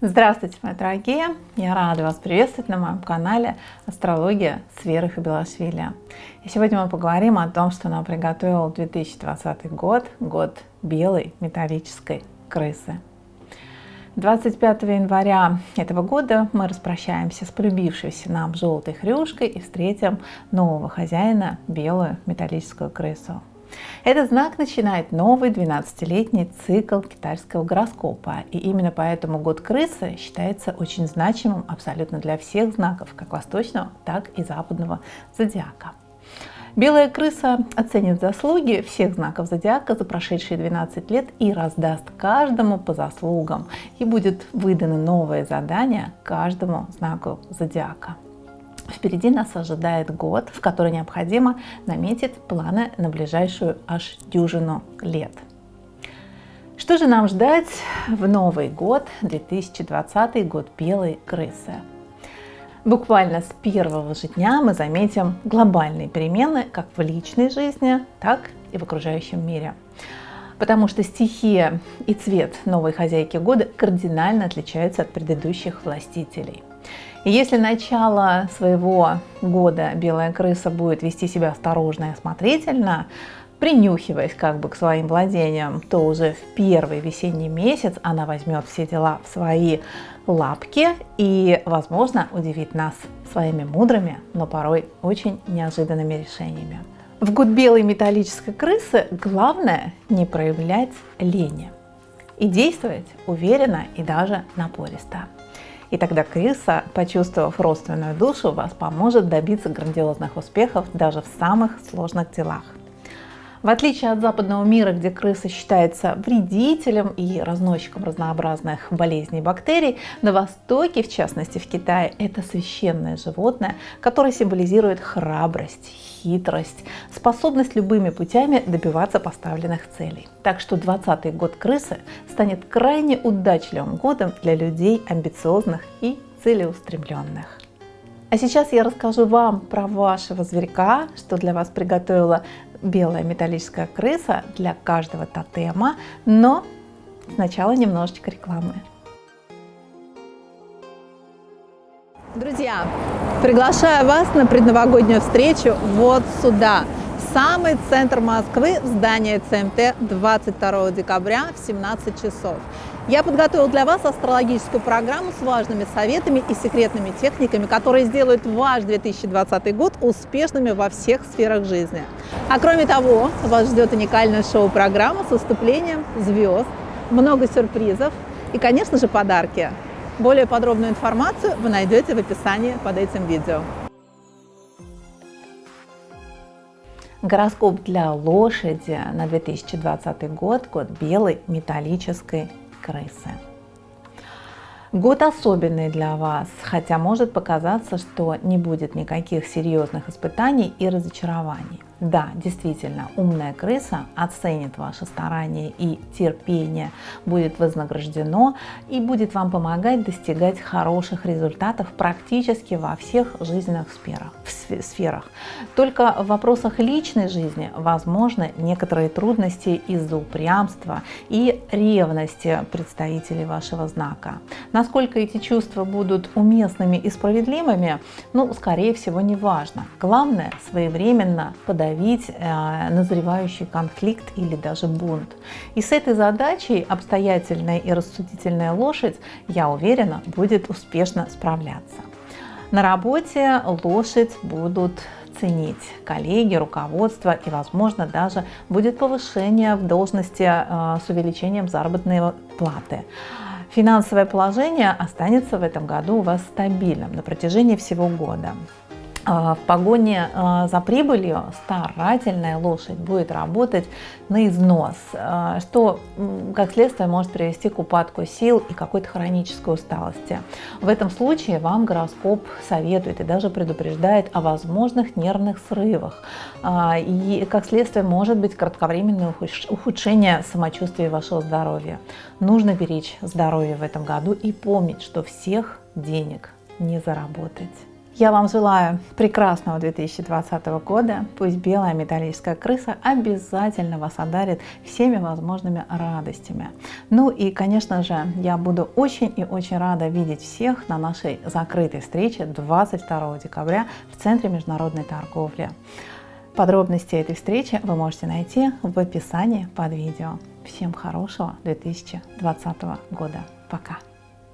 Здравствуйте, мои дорогие! Я рада вас приветствовать на моем канале Астрология с Верой Хабилашвили. И сегодня мы поговорим о том, что нам приготовил 2020 год, год белой металлической крысы. 25 января этого года мы распрощаемся с полюбившейся нам желтой хрюшкой и встретим нового хозяина, белую металлическую крысу. Этот знак начинает новый 12-летний цикл китайского гороскопа. И именно поэтому год крысы считается очень значимым абсолютно для всех знаков, как восточного, так и западного зодиака. Белая крыса оценит заслуги всех знаков зодиака за прошедшие 12 лет и раздаст каждому по заслугам. И будет выдано новое задание каждому знаку зодиака. Впереди нас ожидает год, в который необходимо наметить планы на ближайшую аж дюжину лет. Что же нам ждать в Новый год, 2020 год белой крысы? Буквально с первого же дня мы заметим глобальные перемены как в личной жизни, так и в окружающем мире. Потому что стихия и цвет новой хозяйки года кардинально отличаются от предыдущих властителей. И если начало своего года белая крыса будет вести себя осторожно и осмотрительно, принюхиваясь как бы к своим владениям, то уже в первый весенний месяц она возьмет все дела в свои лапки и, возможно, удивит нас своими мудрыми, но порой очень неожиданными решениями. В год белой металлической крысы главное не проявлять лени и действовать уверенно и даже напористо. И тогда крыса, почувствовав родственную душу, вас поможет добиться грандиозных успехов даже в самых сложных делах. В отличие от западного мира, где крыса считается вредителем и разносчиком разнообразных болезней и бактерий, на Востоке, в частности в Китае, это священное животное, которое символизирует храбрость, хитрость, способность любыми путями добиваться поставленных целей. Так что 20 год крысы станет крайне удачливым годом для людей амбициозных и целеустремленных. А сейчас я расскажу вам про вашего зверька, что для вас приготовила белая металлическая крыса для каждого тотема, но сначала немножечко рекламы. Друзья, приглашаю вас на предновогоднюю встречу вот сюда, в самый центр Москвы, здание ЦМТ 22 декабря в 17 часов. Я подготовил для вас астрологическую программу с важными советами и секретными техниками, которые сделают ваш 2020 год успешными во всех сферах жизни. А кроме того, вас ждет уникальная шоу-программа с выступлением звезд, много сюрпризов и, конечно же, подарки. Более подробную информацию вы найдете в описании под этим видео. Гороскоп для лошади на 2020 год, год белой металлической крысы. Год особенный для вас, хотя может показаться, что не будет никаких серьезных испытаний и разочарований. Да, действительно, умная крыса оценит ваши старания и терпение, будет вознаграждено и будет вам помогать достигать хороших результатов практически во всех жизненных сферах. сферах. Только в вопросах личной жизни возможны некоторые трудности из-за упрямства и ревности представителей вашего знака. Насколько эти чувства будут уместными и справедливыми, ну, скорее всего, не важно. Главное своевременно подойти подавить э, назревающий конфликт или даже бунт. И с этой задачей обстоятельная и рассудительная лошадь, я уверена, будет успешно справляться. На работе лошадь будут ценить коллеги, руководство и, возможно, даже будет повышение в должности э, с увеличением заработной платы. Финансовое положение останется в этом году у вас стабильным на протяжении всего года. А, в погоне а, за прибылью старательная лошадь будет работать на износ, а, что, как следствие, может привести к упадку сил и какой-то хронической усталости. В этом случае вам гороскоп советует и даже предупреждает о возможных нервных срывах. И, как следствие, может быть кратковременное ухудшение самочувствия вашего здоровья. Нужно беречь здоровье в этом году и помнить, что всех денег не заработать. Я вам желаю прекрасного 2020 года. Пусть белая металлическая крыса обязательно вас одарит всеми возможными радостями. Ну и, конечно же, я буду очень и очень рада видеть всех на нашей закрытой встрече 22 декабря в Центре международной торговли. Подробности этой встречи вы можете найти в описании под видео. Всем хорошего 2020 года. Пока!